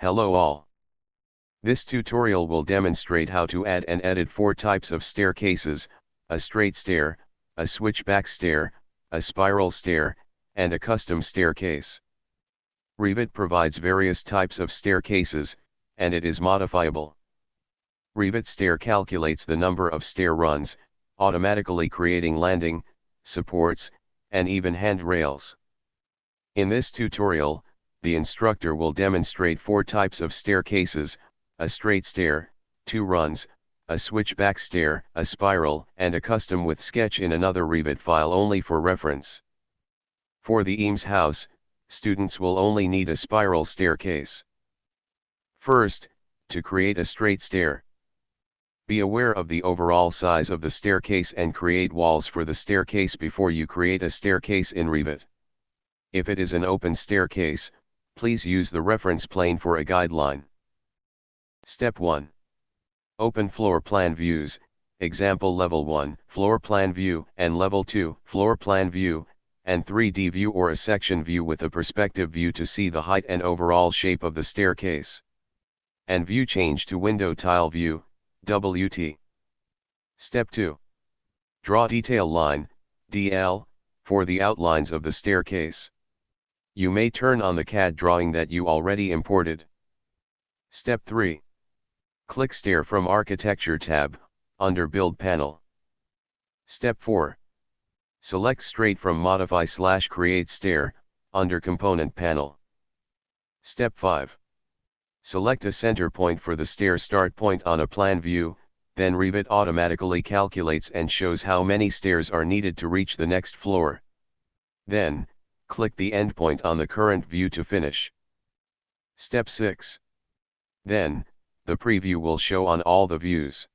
Hello all. This tutorial will demonstrate how to add and edit four types of staircases, a straight stair, a switchback stair, a spiral stair, and a custom staircase. Revit provides various types of staircases, and it is modifiable. Revit stair calculates the number of stair runs, automatically creating landing, supports, and even handrails. In this tutorial, the instructor will demonstrate four types of staircases, a straight stair, two runs, a switchback stair, a spiral, and a custom with sketch in another Revit file only for reference. For the Eames house, students will only need a spiral staircase. First, to create a straight stair. Be aware of the overall size of the staircase and create walls for the staircase before you create a staircase in Revit. If it is an open staircase, please use the reference plane for a guideline. Step 1. Open floor plan views, example level 1, floor plan view, and level 2, floor plan view, and 3D view or a section view with a perspective view to see the height and overall shape of the staircase. And view change to window tile view, WT. Step 2. Draw detail line, DL, for the outlines of the staircase. You may turn on the CAD drawing that you already imported. Step 3. Click Stair from Architecture tab, under Build panel. Step 4. Select Straight from Modify slash Create Stair, under Component panel. Step 5. Select a center point for the stair start point on a plan view, then Revit automatically calculates and shows how many stairs are needed to reach the next floor. Then, click the endpoint on the current view to finish. Step 6. Then, the preview will show on all the views.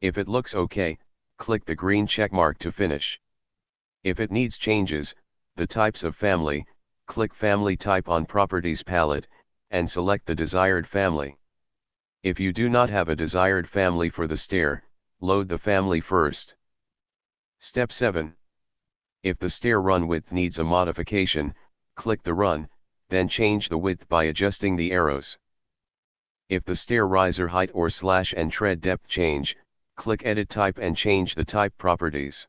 If it looks OK, click the green checkmark to finish. If it needs changes, the types of family, click Family Type on Properties palette, and select the desired family. If you do not have a desired family for the stair, load the family first. Step 7. If the stair run width needs a modification, click the run, then change the width by adjusting the arrows. If the stair riser height or slash and tread depth change, click Edit Type and change the type properties.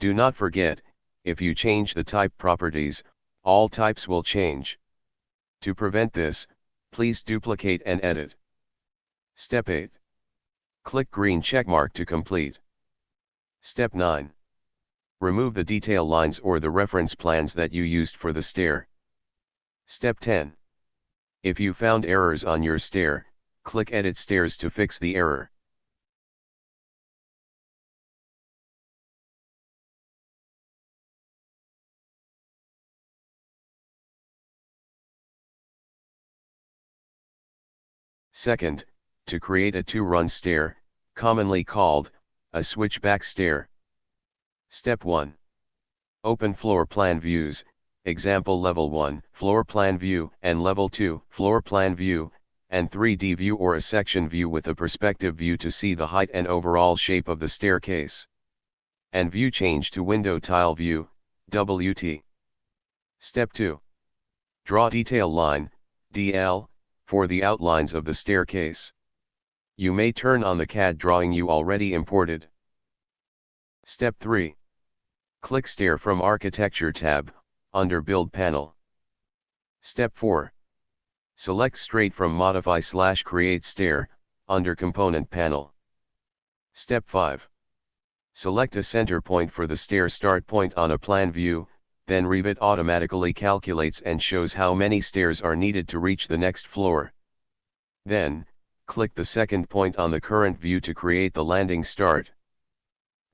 Do not forget, if you change the type properties, all types will change. To prevent this, please duplicate and edit. Step 8. Click green checkmark to complete. Step 9. Remove the detail lines or the reference planes that you used for the stair. Step 10. If you found errors on your stair, click Edit Stairs to fix the error. Second, to create a two-run stair, commonly called, a switchback stair. Step 1. Open floor plan views, example level 1, floor plan view, and level 2, floor plan view, and 3D view or a section view with a perspective view to see the height and overall shape of the staircase. And view change to window tile view, WT. Step 2. Draw detail line, DL, for the outlines of the staircase. You may turn on the CAD drawing you already imported. Step 3. Click Stair from Architecture tab, under Build panel. Step 4. Select straight from Modify slash Create Stair, under Component panel. Step 5. Select a center point for the stair start point on a plan view, then Revit automatically calculates and shows how many stairs are needed to reach the next floor. Then, click the second point on the current view to create the landing start.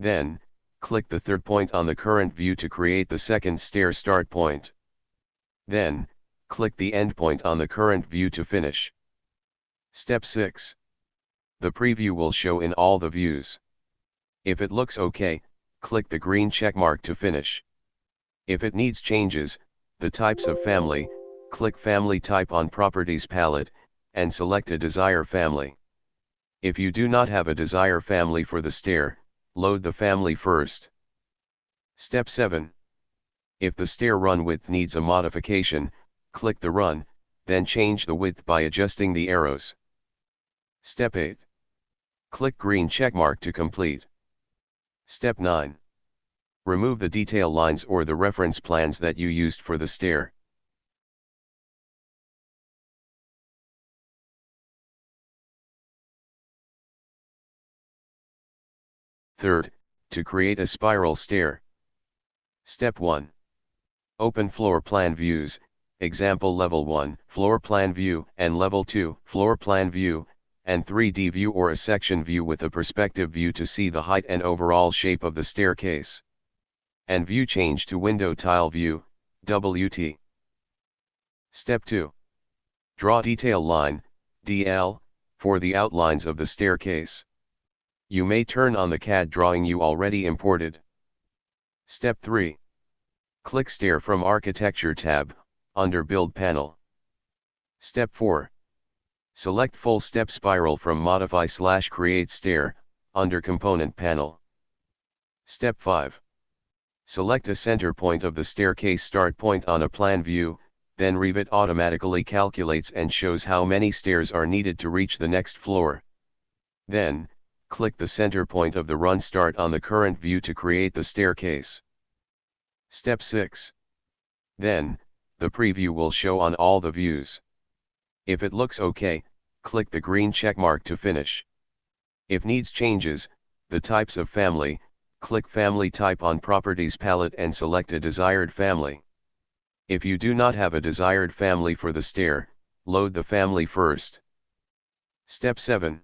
Then, click the third point on the current view to create the second stair start point. Then, click the endpoint on the current view to finish. Step 6. The preview will show in all the views. If it looks OK, click the green checkmark to finish. If it needs changes, the types of family, click Family Type on Properties palette, and select a Desire family. If you do not have a Desire family for the stair, load the family first. Step 7. If the stair run width needs a modification, click the run, then change the width by adjusting the arrows. Step 8. Click green checkmark to complete. Step 9. Remove the detail lines or the reference planes that you used for the stair. Third, to create a spiral stair. Step 1. Open floor plan views, example level 1, floor plan view, and level 2, floor plan view, and 3D view or a section view with a perspective view to see the height and overall shape of the staircase. And view change to window tile view, WT. Step 2. Draw detail line, DL, for the outlines of the staircase. You may turn on the CAD drawing you already imported. Step 3. Click Stair from Architecture tab, under Build panel. Step 4. Select Full Step Spiral from Modify slash Create Stair, under Component panel. Step 5. Select a center point of the staircase start point on a plan view, then Revit automatically calculates and shows how many stairs are needed to reach the next floor. Then, click the center point of the run start on the current view to create the staircase. Step 6. Then, the preview will show on all the views. If it looks OK, click the green checkmark to finish. If needs changes, the types of family, click Family Type on Properties palette and select a desired family. If you do not have a desired family for the stair, load the family first. Step 7.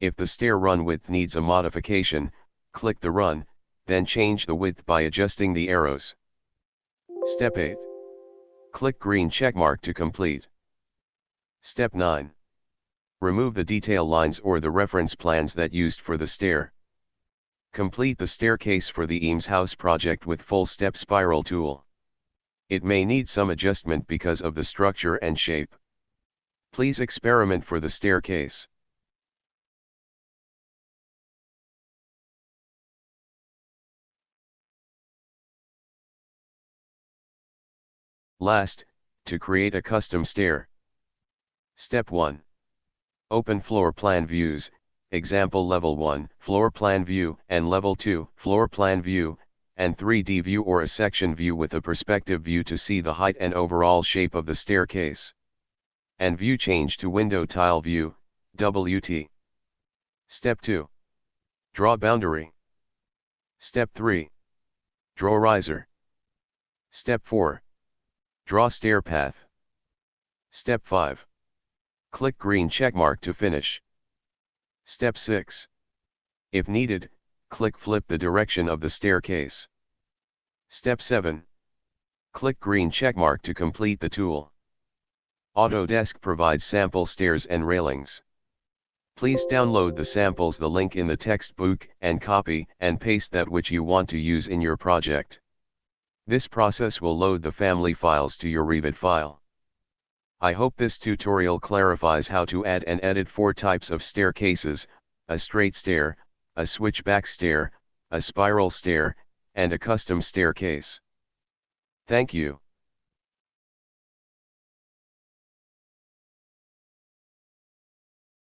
If the stair run width needs a modification, click the run, then change the width by adjusting the arrows. Step 8. Click green checkmark to complete. Step 9. Remove the detail lines or the reference planes that used for the stair. Complete the staircase for the Eames House project with full step spiral tool. It may need some adjustment because of the structure and shape. Please experiment for the staircase. Last, to create a custom stair. Step 1. Open floor plan views, example level 1, floor plan view, and level 2, floor plan view, and 3D view or a section view with a perspective view to see the height and overall shape of the staircase. And view change to window tile view, WT. Step 2. Draw boundary. Step 3. Draw riser. Step 4. Draw stair path. Step 5. Click green checkmark to finish. Step 6. If needed, click flip the direction of the staircase. Step 7. Click green checkmark to complete the tool. Autodesk provides sample stairs and railings. Please download the samples the link in the textbook and copy and paste that which you want to use in your project. This process will load the family files to your Revit file. I hope this tutorial clarifies how to add and edit four types of staircases, a straight stair, a switchback stair, a spiral stair, and a custom staircase. Thank you.